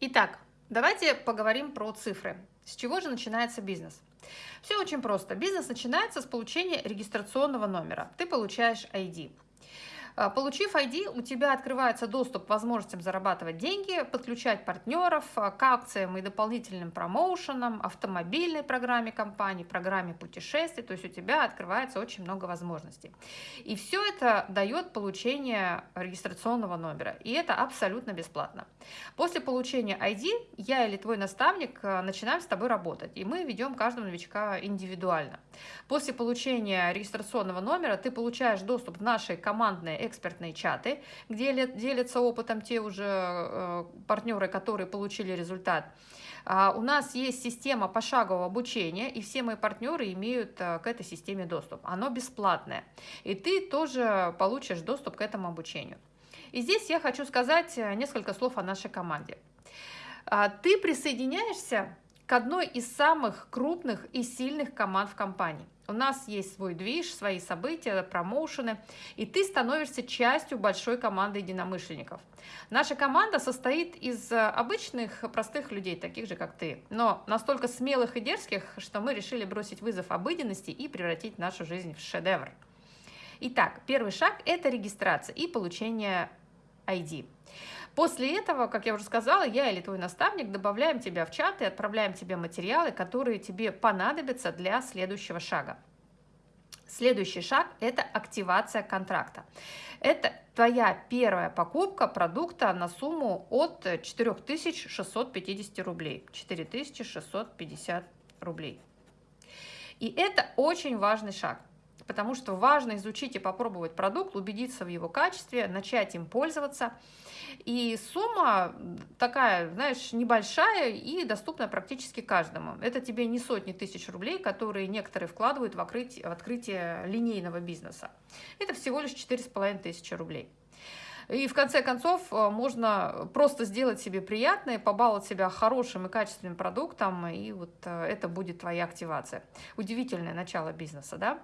Итак, давайте поговорим про цифры. С чего же начинается бизнес? Все очень просто. Бизнес начинается с получения регистрационного номера. Ты получаешь ID. А, получив ID, у тебя открывается доступ к возможностям зарабатывать деньги, подключать партнеров а, к акциям и дополнительным промоушенам, автомобильной программе компании, программе путешествий, то есть у тебя открывается очень много возможностей. И все это дает получение регистрационного номера, и это абсолютно бесплатно. После получения ID я или твой наставник а, начинаем с тобой работать, и мы ведем каждого новичка индивидуально. После получения регистрационного номера ты получаешь доступ в наши командные экспертные чаты, где делятся опытом те уже э, партнеры, которые получили результат. А, у нас есть система пошагового обучения, и все мои партнеры имеют э, к этой системе доступ. Оно бесплатное, и ты тоже получишь доступ к этому обучению. И здесь я хочу сказать э, несколько слов о нашей команде. А, ты присоединяешься к одной из самых крупных и сильных команд в компании. У нас есть свой движ, свои события, промоушены, и ты становишься частью большой команды единомышленников. Наша команда состоит из э, обычных простых людей, таких же, как ты, но настолько смелых и дерзких, что мы решили бросить вызов обыденности и превратить нашу жизнь в шедевр. Итак, первый шаг – это регистрация и получение ID. После этого, как я уже сказала, я или твой наставник добавляем тебя в чат и отправляем тебе материалы, которые тебе понадобятся для следующего шага. Следующий шаг – это активация контракта. Это твоя первая покупка продукта на сумму от 4650 рублей. 4650 рублей. И это очень важный шаг потому что важно изучить и попробовать продукт, убедиться в его качестве, начать им пользоваться. И сумма такая, знаешь, небольшая и доступна практически каждому. Это тебе не сотни тысяч рублей, которые некоторые вкладывают в открытие, в открытие линейного бизнеса. Это всего лишь четыре с половиной тысячи рублей. И в конце концов э, можно просто сделать себе приятное, побаловать себя хорошим и качественным продуктом, и вот э, это будет твоя активация. Удивительное начало бизнеса, да?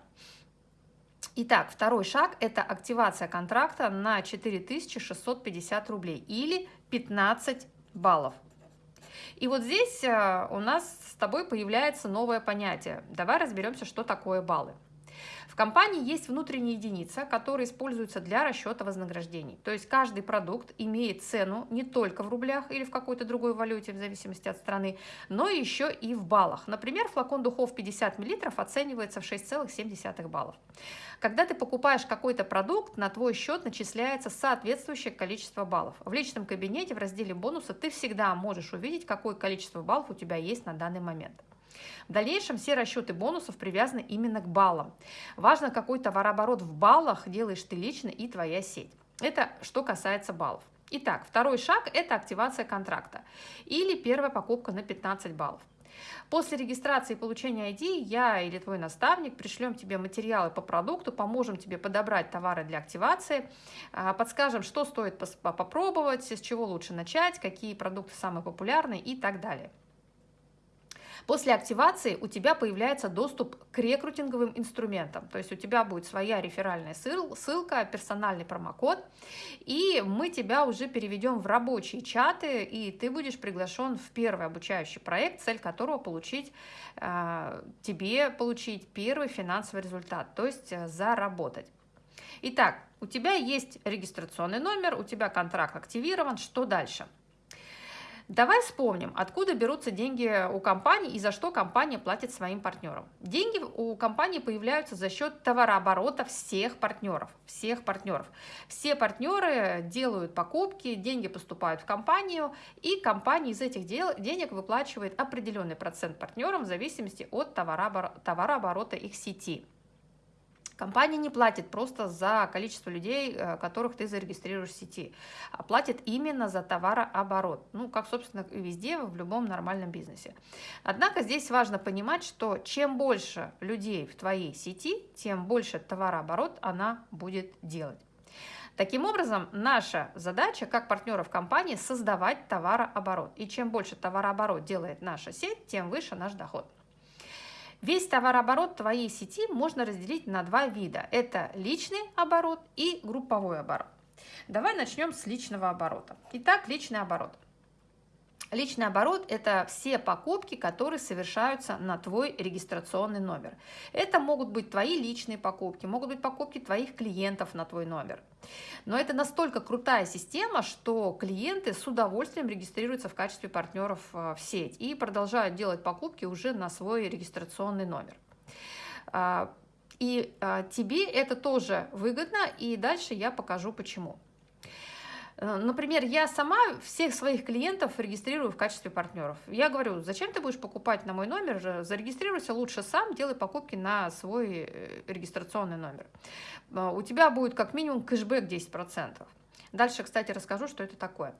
Итак, второй шаг – это активация контракта на 4650 рублей или 15 баллов. И вот здесь э, у нас с тобой появляется новое понятие. Давай разберемся, что такое баллы. В компании есть внутренняя единица, которая используется для расчета вознаграждений. То есть каждый продукт имеет цену не только в рублях или в какой-то другой валюте, в зависимости от страны, но еще и в баллах. Например, флакон духов 50 мл оценивается в 6,7 баллов. Когда ты покупаешь какой-то продукт, на твой счет начисляется соответствующее количество баллов. В личном кабинете в разделе бонуса ты всегда можешь увидеть, какое количество баллов у тебя есть на данный момент. В дальнейшем все расчеты бонусов привязаны именно к баллам. Важно, какой товарооборот в баллах делаешь ты лично и твоя сеть. Это что касается баллов. Итак, второй шаг – это активация контракта или первая покупка на 15 баллов. После регистрации и получения ID я или твой наставник пришлем тебе материалы по продукту, поможем тебе подобрать товары для активации, а, подскажем, что стоит попробовать, с чего лучше начать, какие продукты самые популярные и так далее. После активации у тебя появляется доступ к рекрутинговым инструментам. То есть у тебя будет своя реферальная ссылка, персональный промокод, и мы тебя уже переведем в рабочие чаты, и ты будешь приглашен в первый обучающий проект, цель которого получить э, тебе получить первый финансовый результат, то есть э, заработать. Итак, у тебя есть регистрационный номер, у тебя контракт активирован, что дальше? Давай вспомним, откуда берутся деньги у компании и за что компания платит своим партнерам. Деньги у компании появляются за счет товарооборота всех партнеров. Всех партнеров. Все партнеры делают покупки, деньги поступают в компанию, и компания из этих денег выплачивает определенный процент партнерам в зависимости от товарооборота их сети. Компания не платит просто за количество людей, э, которых ты зарегистрируешь в сети, а платит именно за товарооборот, ну, как, собственно, и везде, в любом нормальном бизнесе. Однако здесь важно понимать, что чем больше людей в твоей сети, тем больше товарооборот она будет делать. Таким образом, наша задача как партнеров компании создавать товарооборот. И чем больше товарооборот делает наша сеть, тем выше наш доход. Весь товарооборот твоей сети можно разделить на два вида. Это личный оборот и групповой оборот. Давай начнем с личного оборота. Итак, личный оборот. Личный оборот – это все покупки, которые совершаются на твой регистрационный номер. Это могут быть твои личные покупки, могут быть покупки твоих клиентов на твой номер. Но это настолько крутая система, что клиенты с удовольствием регистрируются в качестве партнеров э, в сеть и продолжают делать покупки уже на свой регистрационный номер. А, и а, тебе это тоже выгодно, и дальше я покажу почему. Э, например, я сама всех своих клиентов регистрирую в качестве партнеров. Я говорю, зачем ты будешь покупать на мой номер, зарегистрируйся лучше сам, делай покупки на свой э, регистрационный номер. Э, у тебя будет как минимум кэшбэк 10%. Дальше, кстати, расскажу, что это такое.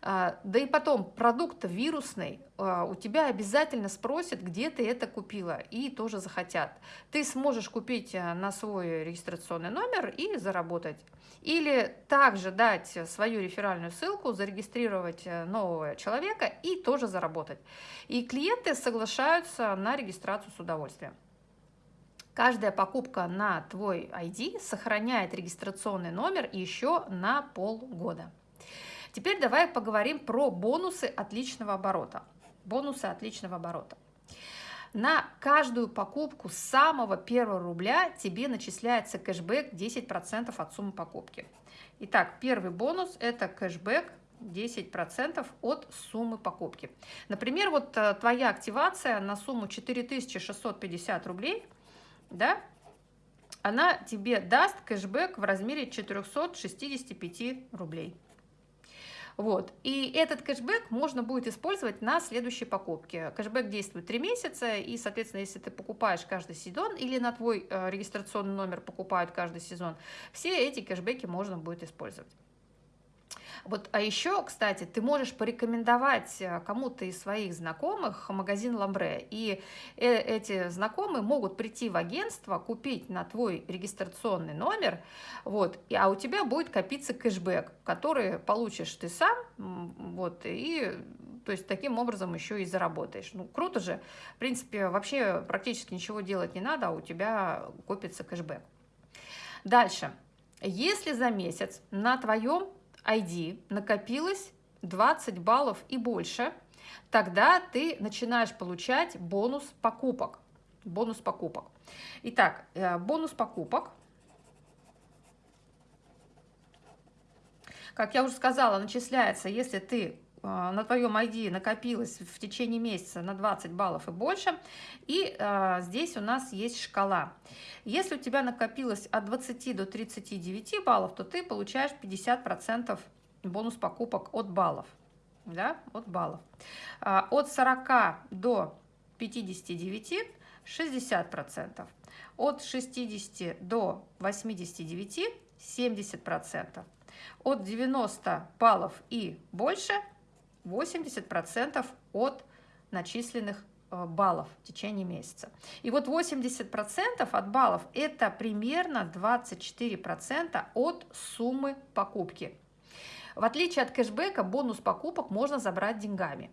А, да и потом, продукт вирусный, а, у тебя обязательно спросят, где ты это купила, и тоже захотят. Ты сможешь купить э, на свой регистрационный номер и заработать. Или также дать свою реферальную ссылку, зарегистрировать э, нового человека и тоже заработать. И клиенты соглашаются на регистрацию с удовольствием. Каждая покупка на твой ID сохраняет регистрационный номер еще на полгода. Теперь давай поговорим про бонусы отличного оборота. Бонусы отличного оборота. На каждую покупку с самого первого рубля тебе начисляется кэшбэк 10% от суммы покупки. Итак, первый бонус – это кэшбэк 10% от суммы покупки. Например, вот э, твоя активация на сумму 4650 рублей – да, она тебе даст кэшбэк в размере 465 рублей. Вот. И этот кэшбэк можно будет использовать на следующей покупке. Кэшбэк действует 3 месяца, и, соответственно, если ты покупаешь каждый сезон или на твой э, регистрационный номер покупают каждый сезон, все эти кэшбэки можно будет использовать. Вот, а еще, кстати, ты можешь порекомендовать э, кому-то из своих знакомых магазин Ламбре, и э, эти знакомые могут прийти в агентство, купить на твой регистрационный номер, вот, а у тебя будет копиться кэшбэк, который получишь ты сам, вот, и то есть таким образом еще и заработаешь. Ну, круто же. В принципе, вообще практически ничего делать не надо, а у тебя копится кэшбэк. Дальше. Если за месяц на твоем ID накопилось 20 баллов и больше, тогда ты начинаешь получать бонус покупок. Бонус покупок. Итак, э, бонус покупок. Как я уже сказала, начисляется, если ты на твоем ID накопилось в течение месяца на 20 баллов и больше. И э, здесь у нас есть шкала. Если у тебя накопилось от 20 до 39 баллов, то ты получаешь 50% бонус покупок от баллов. Да, от баллов. А, от 40 до 59 60%. От 60 до 89 70%. От 90 баллов и больше 80% от начисленных Э, баллов в течение месяца. И вот 80% от баллов – это примерно 24% от суммы покупки. В отличие от кэшбэка, бонус покупок можно забрать деньгами.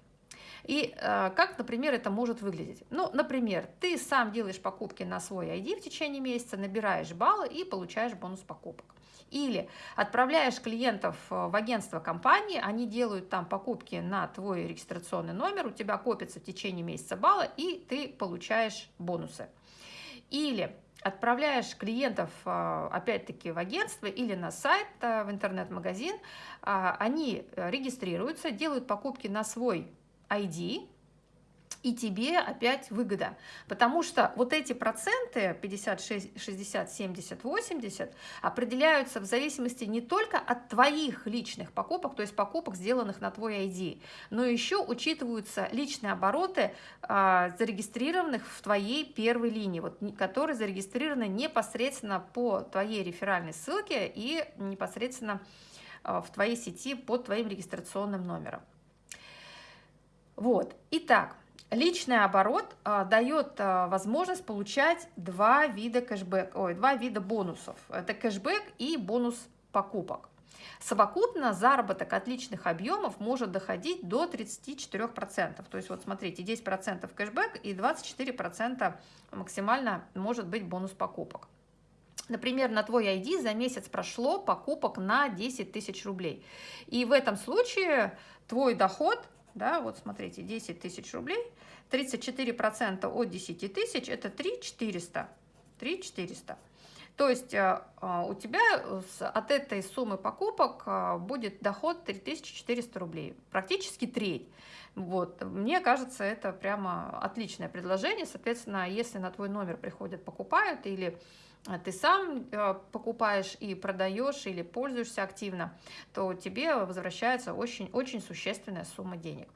И э, как, например, это может выглядеть? Ну, например, ты сам делаешь покупки на свой ID в течение месяца, набираешь баллы и получаешь бонус покупок. Или отправляешь клиентов э, в агентство компании, они делают там покупки на твой регистрационный номер, у тебя копится в течение месяца баллы, и ты получаешь бонусы. Или отправляешь клиентов, э, опять-таки, в агентство или на сайт, э, в интернет-магазин, а, они регистрируются, делают покупки на свой ID, и тебе опять выгода. Потому что вот эти проценты 56, 60, 70, 80 определяются в зависимости не только от твоих личных покупок, то есть покупок, сделанных на твой ID, но еще учитываются личные обороты, а, зарегистрированных в твоей первой линии, вот, которые зарегистрированы непосредственно по твоей реферальной ссылке и непосредственно а, в твоей сети под твоим регистрационным номером. Вот, итак, Личный оборот а, дает а, возможность получать два вида кэшбэк, ой, два вида бонусов. Это кэшбэк и бонус покупок. Совокупно заработок от личных объемов может доходить до 34%. То есть вот смотрите, 10% кэшбэк и 24% максимально может быть бонус покупок. Например, на твой ID за месяц прошло покупок на 10 тысяч рублей. И в этом случае твой доход да, вот смотрите, 10 тысяч рублей, 34% от 10 тысяч – это 3 400, 3 400. То есть э, э, у тебя от этой суммы покупок э, будет доход 3400 рублей, практически треть. Вот. Мне кажется, это прямо отличное предложение. Соответственно, если на твой номер приходят, покупают, или ты сам покупаешь и продаешь, или пользуешься активно, то тебе возвращается очень, очень существенная сумма денег.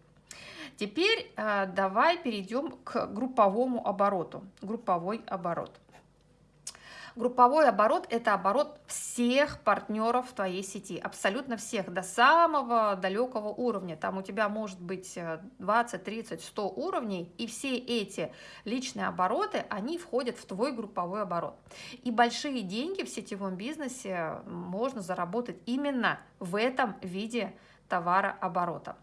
Теперь давай перейдем к групповому обороту. Групповой оборот. Групповой оборот – это оборот всех партнеров твоей сети, абсолютно всех, до самого далекого уровня. Там у тебя может быть 20, 30, 100 уровней, и все эти личные обороты, они входят в твой групповой оборот. И большие деньги в сетевом бизнесе можно заработать именно в этом виде товарооборота.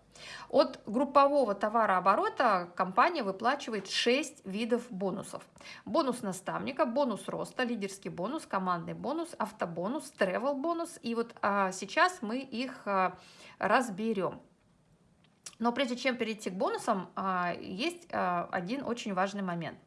От группового товарооборота компания выплачивает 6 видов бонусов. Бонус наставника, бонус роста, лидерский бонус, командный бонус, автобонус, тревел бонус. И вот а, сейчас мы их а, разберем. Но прежде чем перейти к бонусам, а, есть а, один очень важный момент.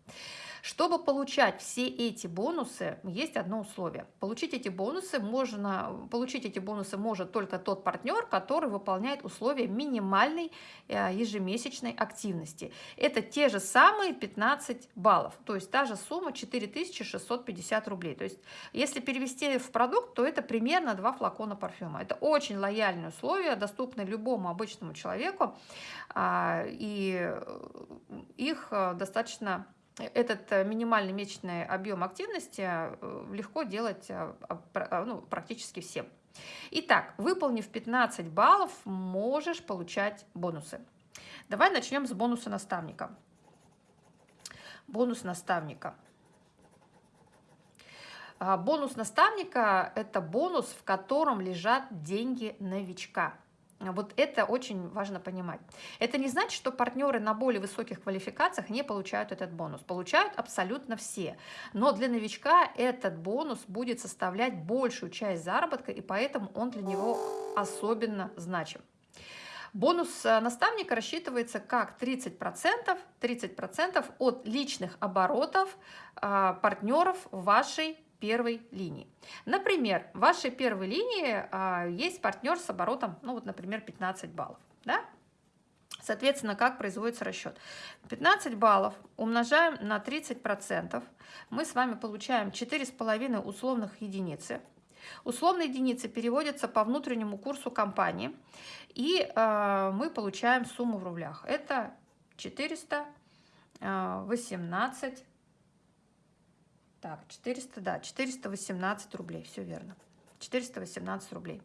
Чтобы получать все эти бонусы, есть одно условие. Получить эти бонусы можно, получить эти бонусы может только тот партнер, который выполняет условия минимальной э, ежемесячной активности. Это те же самые 15 баллов, то есть та же сумма 4650 рублей. То есть если перевести в продукт, то это примерно 2 флакона парфюма. Это очень лояльные условия, доступны любому обычному человеку, а, и их э, достаточно этот э, минимальный месячный объем активности э, легко делать э, ну, практически всем. Итак, выполнив 15 баллов, можешь получать бонусы. Давай начнем с бонуса наставника. Бонус наставника. А, бонус наставника – это бонус, в котором лежат деньги новичка. Вот это очень важно понимать. Это не значит, что партнеры на более высоких квалификациях не получают этот бонус. Получают абсолютно все. Но для новичка этот бонус будет составлять большую часть заработка, и поэтому он для него особенно значим. Бонус э, наставника рассчитывается как 30%, 30 от личных оборотов а, партнеров вашей первой линии. Например, в вашей первой линии а, есть партнер с оборотом, ну вот, например, 15 баллов. Да? Соответственно, как производится расчет? 15 баллов умножаем на 30%. Мы с вами получаем 4,5 условных единицы. Условные единицы переводятся по внутреннему курсу компании, и э, мы получаем сумму в рублях. Это 418 так, 400, да, 418 рублей, все верно. 418 рублей.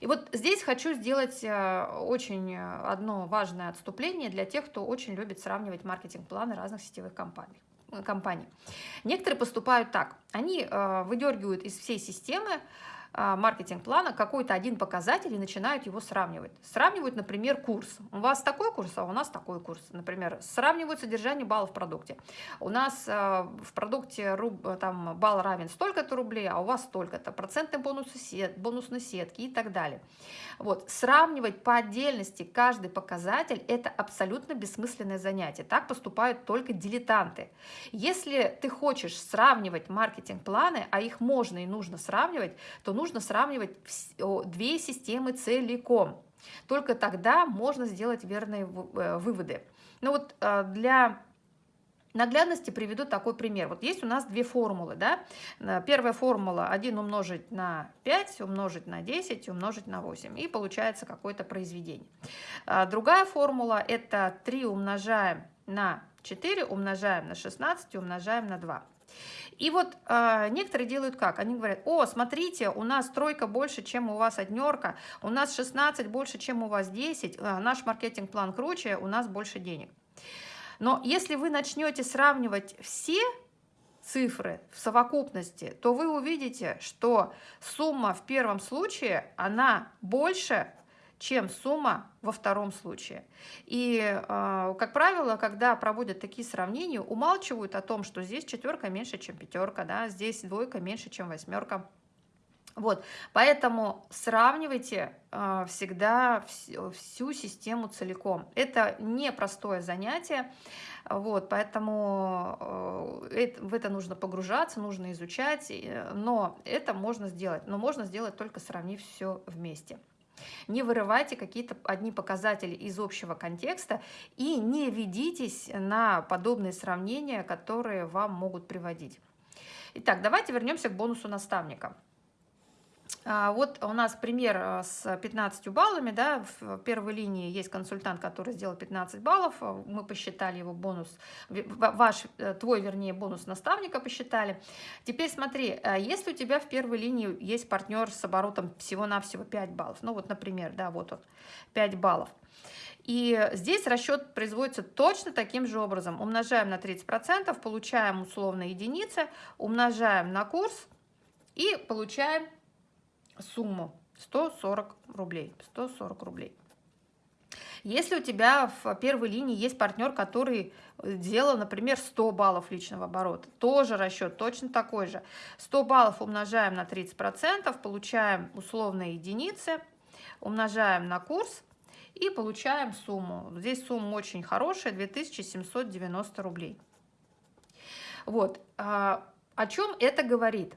И вот здесь хочу сделать э, очень э, одно важное отступление для тех, кто очень любит сравнивать маркетинг-планы разных сетевых компаний. Э, компаний. Некоторые поступают так. Они выдергивают из всей системы маркетинг-плана какой-то один показатель и начинают его сравнивать. Сравнивают, например, курс. У вас такой курс, а у нас такой курс. Например, сравнивают содержание баллов в продукте. У нас а, в продукте там, балл равен столько-то рублей, а у вас столько-то. Процентные бонусы, сет, бонусные сетки и так далее. Вот. Сравнивать по отдельности каждый показатель – это абсолютно бессмысленное занятие. Так поступают только дилетанты. Если ты хочешь сравнивать маркетинг-планы, а их можно и нужно сравнивать, то нужно сравнивать две системы целиком. Только тогда можно сделать верные э, выводы. Ну вот э, для наглядности приведу такой пример. Вот есть у нас две формулы. Да? Э, первая формула 1 умножить на 5, умножить на 10, умножить на 8. И получается какое-то произведение. Другая формула это 3 умножаем на 4, умножаем на 16, умножаем на 2. И вот э, некоторые делают как? Они говорят, о, смотрите, у нас тройка больше, чем у вас однерка, у нас 16 больше, чем у вас 10, э, наш маркетинг-план круче, у нас больше денег. Но если вы начнете сравнивать все цифры в совокупности, то вы увидите, что сумма в первом случае, она больше, чем сумма во втором случае. И, а, как правило, когда проводят такие сравнения, умалчивают о том, что здесь четверка меньше, чем пятерка, да, здесь двойка меньше, чем восьмерка. Вот, поэтому сравнивайте э, всегда всю, всю систему целиком. Это непростое занятие, вот, поэтому э, это, в это нужно погружаться, нужно изучать, э, но это можно сделать, но можно сделать только сравнив все вместе. Не вырывайте какие-то одни показатели из общего контекста и не ведитесь на подобные сравнения, которые вам могут приводить. Итак, давайте вернемся к бонусу наставника. А, вот у нас пример а, с 15 баллами, да, в первой линии есть консультант, который сделал 15 баллов, а, мы посчитали его бонус, ваш, э, твой, вернее, бонус наставника посчитали. Теперь смотри, если у тебя в первой линии есть партнер с оборотом всего-навсего 5 баллов, ну вот, например, да, вот он, 5 баллов, и здесь расчет производится точно таким же образом. Умножаем на 30%, получаем условно единицы, умножаем на курс и получаем сумму 140 рублей. 140 рублей. Если у тебя в первой линии есть партнер, который делал, например, 100 баллов личного оборота, тоже расчет точно такой же. 100 баллов умножаем на 30%, получаем условные единицы, умножаем на курс и получаем сумму. Здесь сумма очень хорошая, 2790 рублей. Вот. А, о чем это говорит?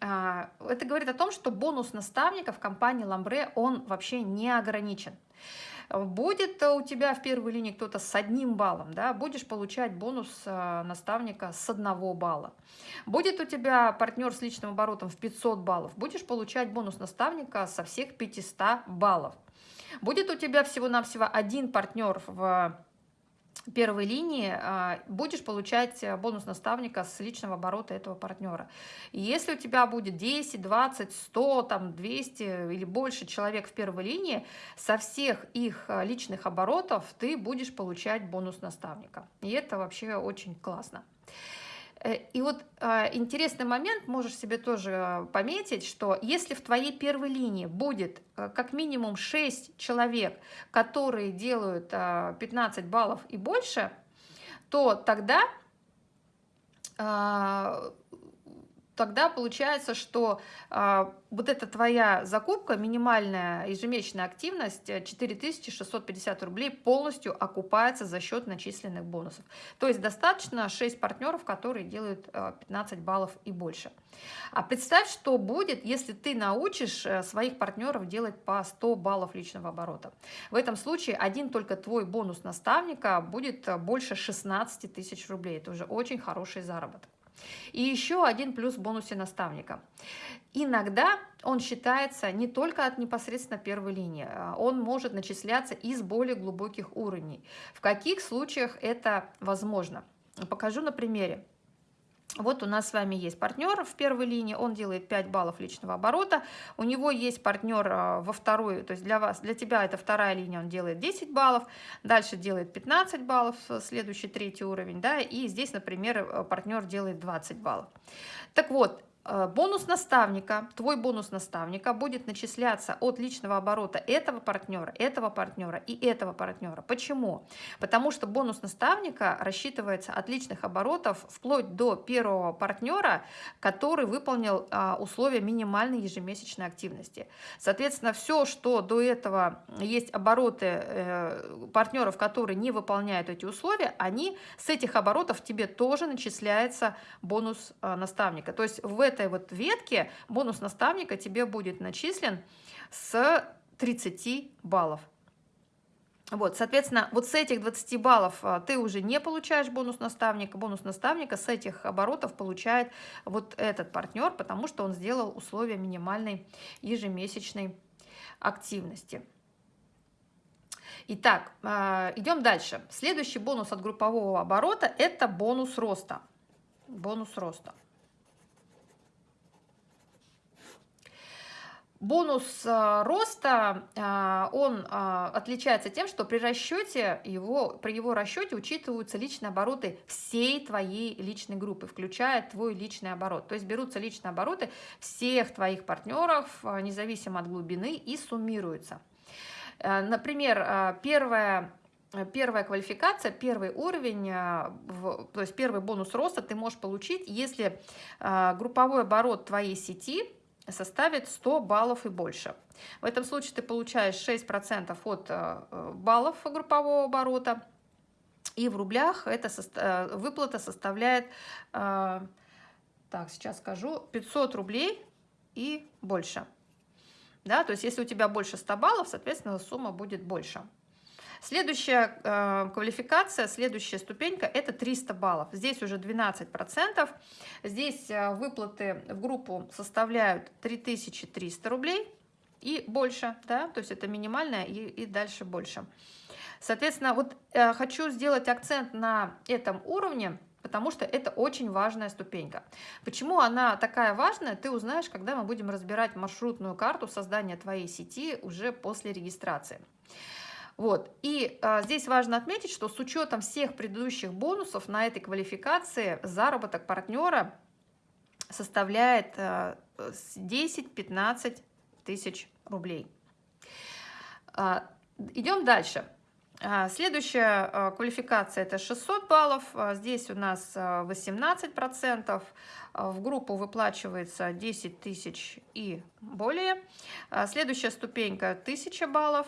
А, это говорит о том, что бонус наставника в компании Ламбре, он вообще не ограничен. Будет у тебя в первой линии кто-то с одним баллом, да, будешь получать бонус а, наставника с одного балла. Будет у тебя партнер с личным оборотом в 500 баллов, будешь получать бонус наставника со всех 500 баллов. Будет у тебя всего-навсего один партнер в первой линии а, будешь получать э, бонус наставника с личного оборота этого партнера. И если у тебя будет 10, 20, 100, там 200 или больше человек в первой линии, со всех их э, личных оборотов ты будешь получать бонус наставника. И это вообще очень классно. Э, и вот э, интересный момент, можешь себе тоже э, пометить, что если в твоей первой линии будет как минимум 6 человек, которые делают 15 баллов и больше, то тогда тогда получается, что а, вот эта твоя закупка, минимальная ежемесячная активность 4650 э, рублей полностью окупается за счет начисленных бонусов. То есть достаточно 6 партнеров, которые делают 15 э, баллов и больше. А представь, что будет, если ты научишь э, своих партнеров делать по 100 баллов личного оборота. В этом случае один только твой бонус наставника будет больше 16 тысяч рублей. Это уже очень хороший заработок. И еще один плюс в бонусе наставника. Иногда он считается не только от непосредственно первой линии, а он может начисляться из более глубоких уровней. В каких случаях это возможно? Покажу на примере. Вот у нас с вами есть партнер в первой линии, он делает 5 баллов личного оборота. У него есть партнер а, во второй, то есть для вас, для тебя это вторая линия, он делает 10 баллов, дальше делает 15 баллов, следующий третий уровень, да, и здесь, например, э, партнер делает 20 баллов. Так вот, Э, бонус наставника, твой бонус наставника будет начисляться от личного оборота этого партнера, этого партнера и этого партнера. Почему? Потому что бонус наставника рассчитывается от личных оборотов вплоть до первого партнера, который выполнил а, условия минимальной ежемесячной активности. Соответственно, все, что до этого есть обороты э, партнеров, которые не выполняют эти условия, они с этих оборотов тебе тоже начисляется бонус э, наставника. То есть в этом этой вот ветке бонус наставника тебе будет начислен с 30 баллов. Вот, соответственно, вот с этих 20 баллов а, ты уже не получаешь бонус наставника. Бонус наставника с этих оборотов получает вот этот партнер, потому что он сделал условия минимальной ежемесячной активности. Итак, а, идем дальше. Следующий бонус от группового оборота – это бонус роста. Бонус роста. Бонус а, роста, а, он а, отличается тем, что при расчете его, при его расчете учитываются личные обороты всей твоей личной группы, включая твой личный оборот. То есть берутся личные обороты всех твоих партнеров, независимо от глубины, и суммируются. Например, первая Первая квалификация, первый уровень, то есть первый бонус роста ты можешь получить, если групповой оборот твоей сети составит 100 баллов и больше. В этом случае ты получаешь 6% от э, баллов группового оборота, и в рублях эта э, выплата составляет, э, так, сейчас скажу, 500 рублей и больше. Да, то есть если у тебя больше 100 баллов, соответственно, сумма будет больше. Следующая э, квалификация, следующая ступенька – это 300 баллов. Здесь уже 12%. Здесь э, выплаты в группу составляют 3300 рублей и больше, да, то есть это минимальная и, и дальше больше. Соответственно, вот э, хочу сделать акцент на этом уровне, потому что это очень важная ступенька. Почему она такая важная, ты узнаешь, когда мы будем разбирать маршрутную карту создания твоей сети уже после регистрации. Вот. И а, здесь важно отметить, что с учетом всех предыдущих бонусов на этой квалификации заработок партнера составляет а, 10-15 тысяч рублей. А, идем дальше. А, следующая а, квалификация это 600 баллов. А, здесь у нас 18%. В группу выплачивается 10 тысяч и более. Следующая ступенька 1000 баллов.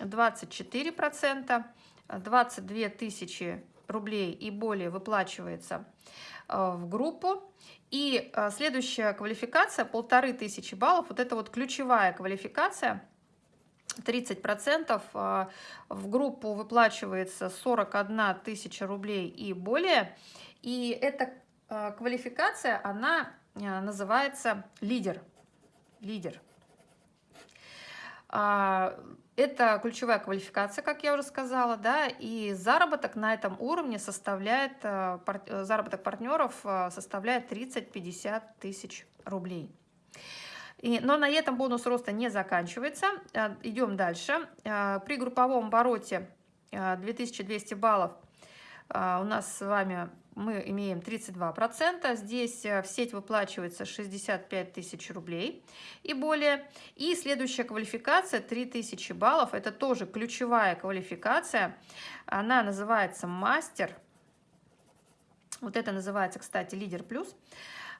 24%, 22 тысячи рублей и более выплачивается э, в группу. И э, следующая квалификация, полторы тысячи баллов, вот это вот ключевая квалификация, 30% э, в группу выплачивается 41 тысяча рублей и более. И эта квалификация, она называется лидер. Лидер. Это ключевая квалификация, как я уже сказала, да, и заработок на этом уровне составляет, э, э, заработок партнеров э, составляет 30-50 тысяч рублей. И, но на этом бонус роста не заканчивается. Идем дальше. При групповом обороте 2200 баллов у нас с вами мы имеем 32%. Здесь э, в сеть выплачивается 65 тысяч рублей и более. И следующая квалификация 3000 баллов. Это тоже ключевая квалификация. Она называется мастер. Вот это называется, кстати, лидер плюс.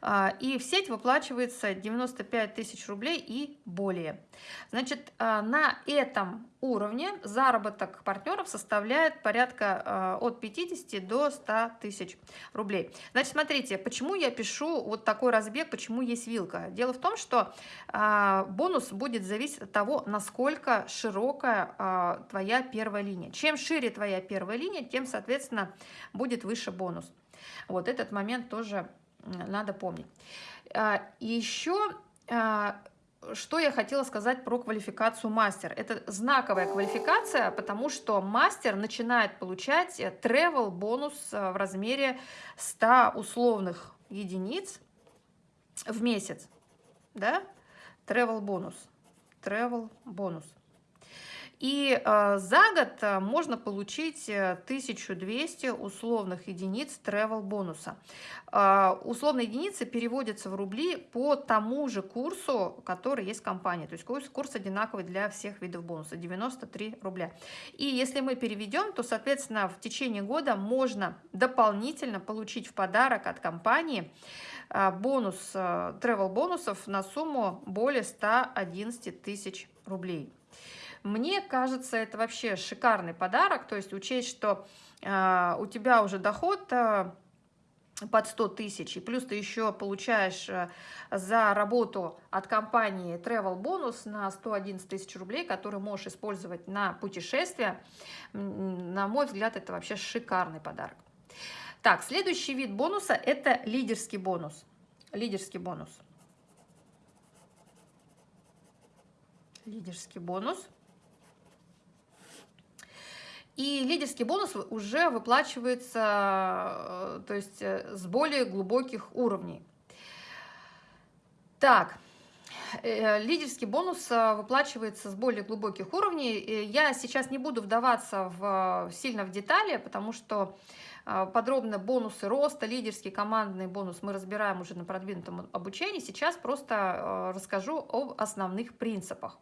А, и в сеть выплачивается 95 тысяч рублей и более. Значит, а, на этом уровне заработок партнеров составляет порядка а, от 50 до 100 тысяч рублей. Значит, смотрите, почему я пишу вот такой разбег, почему есть вилка. Дело в том, что бонус будет зависеть от того, насколько широкая твоя первая линия. Чем шире твоя первая линия, тем, соответственно, будет выше бонус. Вот этот момент тоже надо помнить. А, еще а, что я хотела сказать про квалификацию мастер. Это знаковая квалификация, потому что мастер начинает получать travel бонус а, в размере 100 условных единиц в месяц. Да? Travel бонус. Travel бонус. И э, за год э, можно получить 1200 э, условных единиц travel бонуса. Условные единицы переводятся в рубли по тому же курсу, который есть в компании. То есть курс, курс одинаковый для всех видов бонуса, 93 рубля. И если мы переведем, то, соответственно, в течение года можно дополнительно получить в подарок от компании бонус, travel бонусов на сумму более 111 тысяч рублей. Мне кажется, это вообще шикарный подарок, то есть учесть, что э, у тебя уже доход э, под 100 тысяч, и плюс ты еще получаешь э, за работу от компании travel бонус на 111 тысяч рублей, который можешь использовать на путешествия. На мой взгляд, это вообще шикарный подарок. Так, следующий вид бонуса – это лидерский бонус. Лидерский бонус. Лидерский бонус. И лидерский бонус уже выплачивается э, то есть, э, с более глубоких уровней. Так, э, лидерский бонус выплачивается с более глубоких уровней. Я сейчас не буду вдаваться в, сильно в детали, потому что подробно бонусы роста, лидерский командный бонус мы разбираем уже на продвинутом обучении. Сейчас просто расскажу об основных принципах.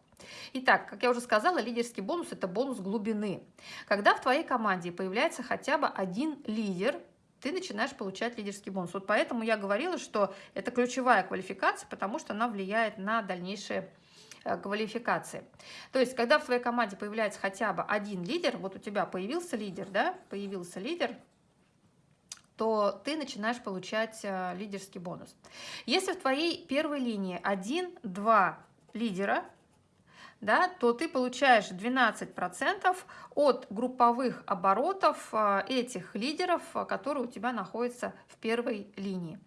Итак, как я уже сказала, лидерский бонус – это бонус глубины. Когда в твоей команде появляется хотя бы один лидер, ты начинаешь получать лидерский бонус. Вот поэтому я говорила, что это ключевая квалификация, потому что она влияет на дальнейшие э, квалификации. То есть, когда в твоей команде появляется хотя бы один лидер, вот у тебя появился лидер, да, появился лидер, то ты начинаешь получать э, лидерский бонус. Если в твоей первой линии один-два лидера, да, то ты получаешь 12% от групповых оборотов э, этих лидеров, э, которые у тебя находятся в первой линии.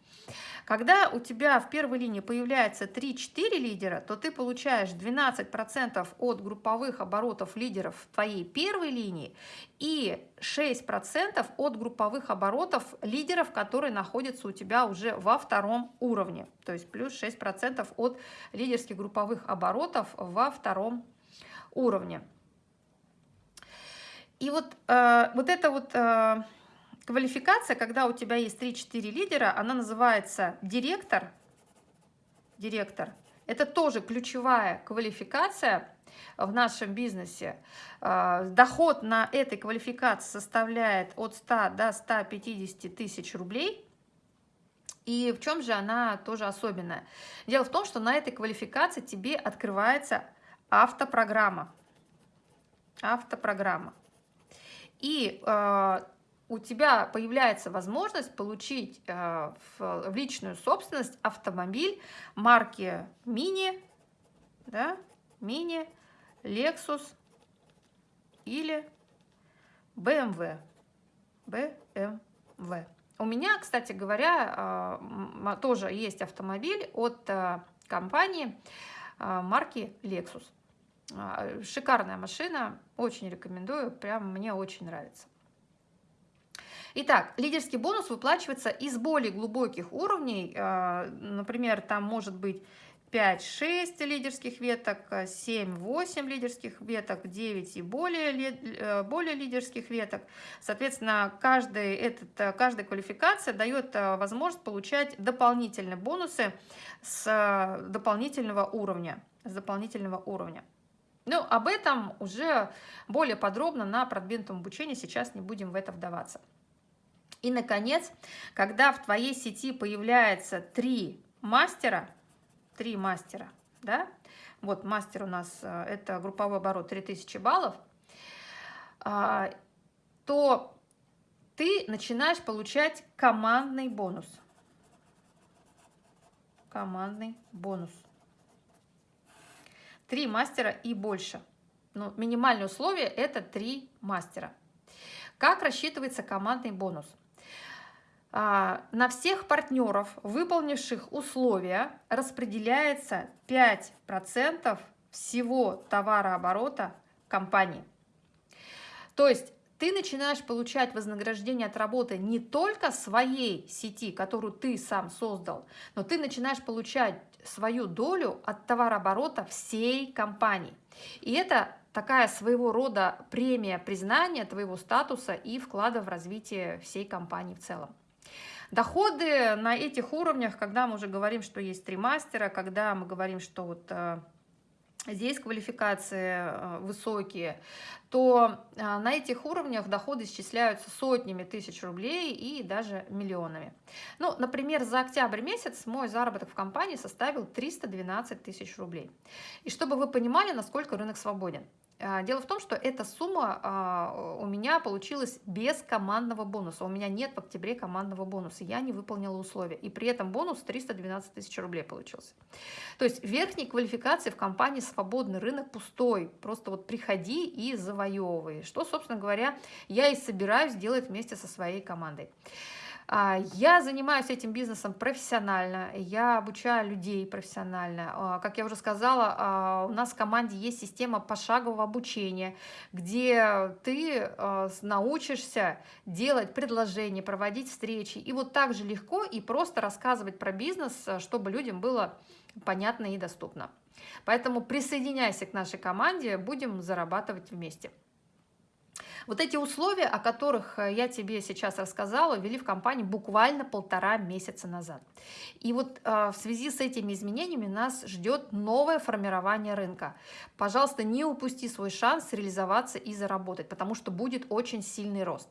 Когда у тебя в первой линии появляется 3-4 лидера, то ты получаешь 12% от групповых оборотов лидеров в твоей первой линии и 6% от групповых оборотов лидеров, которые находятся у тебя уже во втором уровне. То есть плюс 6% от лидерских групповых оборотов во втором уровне. И вот, э, вот это вот... Э, Квалификация, когда у тебя есть 3-4 лидера, она называется директор. Директор. Это тоже ключевая квалификация в нашем бизнесе. А, доход на этой квалификации составляет от 100 до 150 тысяч рублей. И в чем же она тоже особенная? Дело в том, что на этой квалификации тебе открывается автопрограмма. Автопрограмма. И э, у тебя появляется возможность получить э, в, в личную собственность автомобиль марки Mini, да, Mini, Lexus или BMW. BMW. У меня, кстати говоря, э, тоже есть автомобиль от э, компании марки Lexus. Шикарная машина, очень рекомендую, прям мне очень нравится. Итак, лидерский бонус выплачивается из более глубоких уровней. А, например, там может быть 5-6 лидерских веток, 7-8 лидерских веток, 9 и более, э, более лидерских веток. Соответственно, каждый этот, каждая квалификация дает э, возможность получать дополнительные бонусы с э, дополнительного уровня. С дополнительного уровня. Ну, об этом уже более подробно на продвинутом обучении, сейчас не будем в это вдаваться. И, наконец, когда в твоей сети появляется три мастера, три мастера, да, вот мастер у нас, э, это групповой оборот 3000 баллов, а, то ты начинаешь получать командный бонус. Командный бонус. Три мастера и больше. Ну, минимальное условие – это три мастера. Как рассчитывается командный бонус? А, на всех партнеров, выполнивших условия, распределяется 5% всего товарооборота компании. То есть ты начинаешь получать вознаграждение от работы не только своей сети, которую ты сам создал, но ты начинаешь получать свою долю от товарооборота всей компании. И это такая своего рода премия признания твоего статуса и вклада в развитие всей компании в целом. Доходы на этих уровнях, когда мы уже говорим, что есть три мастера, когда мы говорим, что вот э, здесь квалификации э, высокие, то э, на этих уровнях доходы исчисляются сотнями тысяч рублей и даже миллионами. Ну, например, за октябрь месяц мой заработок в компании составил 312 тысяч рублей. И чтобы вы понимали, насколько рынок свободен. А, дело в том, что эта сумма а, у меня получилась без командного бонуса. У меня нет в октябре командного бонуса. Я не выполнила условия. И при этом бонус 312 тысяч рублей получился. То есть верхней квалификации в компании свободный рынок пустой. Просто вот приходи и завоевывай. Что, собственно говоря, я и собираюсь делать вместе со своей командой. А, я занимаюсь этим бизнесом профессионально, я обучаю людей профессионально. А, как я уже сказала, а, у нас в команде есть система пошагового обучения, где ты научишься делать предложения, проводить встречи. И вот так же легко и просто рассказывать про бизнес, чтобы людям было понятно и доступно. Поэтому присоединяйся к нашей команде, будем зарабатывать вместе. Вот эти условия, о которых э, я тебе сейчас рассказала, ввели в компании буквально полтора месяца назад. И вот э, в связи с этими изменениями нас ждет новое формирование рынка. Пожалуйста, не упусти свой шанс реализоваться и заработать, потому что будет очень сильный рост.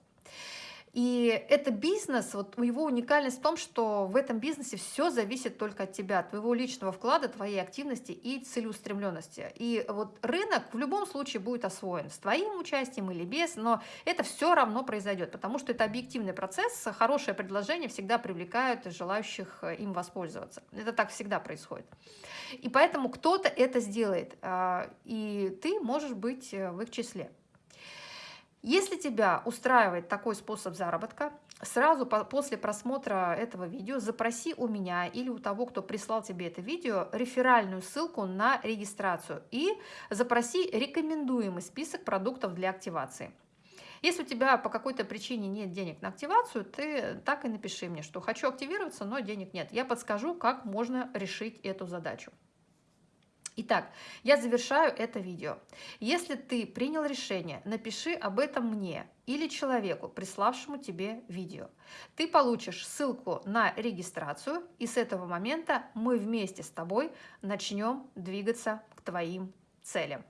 И это бизнес, вот его уникальность в том, что в этом бизнесе все зависит только от тебя, твоего личного вклада, твоей активности и целеустремленности. И вот рынок в любом случае будет освоен с твоим участием или без, но это все равно произойдет, потому что это объективный процесс, хорошее предложение всегда привлекают желающих э, им воспользоваться. Это так всегда происходит. И поэтому кто-то это сделает, а, и ты можешь быть э, в их числе. Если тебя устраивает такой способ заработка, сразу по после просмотра этого видео запроси у меня или у того, кто прислал тебе это видео, реферальную ссылку на регистрацию и запроси рекомендуемый список продуктов для активации. Если у тебя по какой-то причине нет денег на активацию, ты так и напиши мне, что хочу активироваться, но денег нет. Я подскажу, как можно решить эту задачу. Итак, я завершаю это видео. Если ты принял решение, напиши об этом мне или человеку, приславшему тебе видео. Ты получишь ссылку на регистрацию, и с этого момента мы вместе с тобой начнем двигаться к твоим целям.